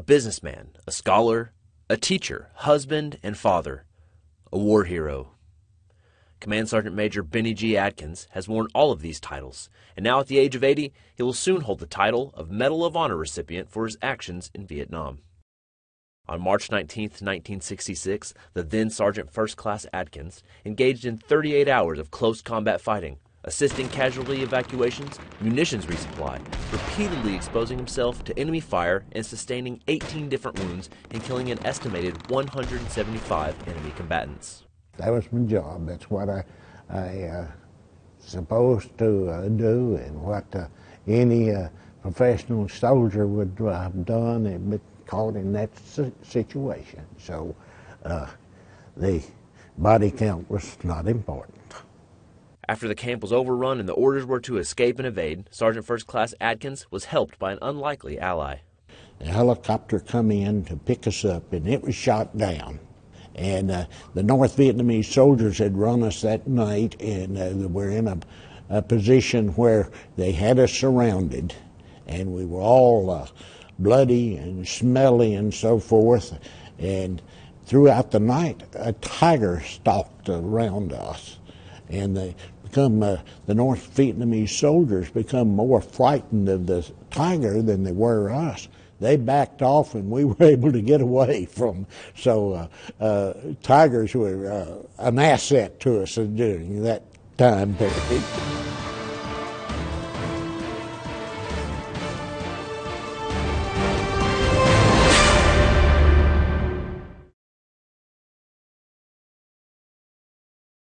businessman, a scholar, a teacher, husband, and father, a war hero. Command Sergeant Major Benny G. Adkins has worn all of these titles, and now at the age of 80, he will soon hold the title of Medal of Honor recipient for his actions in Vietnam. On March 19, 1966, the then Sergeant First Class Adkins engaged in 38 hours of close combat fighting, assisting casualty evacuations, munitions resupply, repeatedly exposing himself to enemy fire and sustaining 18 different wounds and killing an estimated 175 enemy combatants. That was my job. That's what I, I uh, supposed to uh, do and what uh, any uh, professional soldier would have done and been caught in that situation. So uh, the body count was not important. After the camp was overrun and the orders were to escape and evade, Sergeant First Class Adkins was helped by an unlikely ally. A helicopter come in to pick us up and it was shot down. And uh, the North Vietnamese soldiers had run us that night, and uh, we're in a, a, position where they had us surrounded, and we were all uh, bloody and smelly and so forth. And throughout the night, a tiger stalked around us, and they become uh, the North Vietnamese soldiers become more frightened of the tiger than they were us they backed off and we were able to get away from. So uh, uh, tigers were uh, an asset to us during that time period.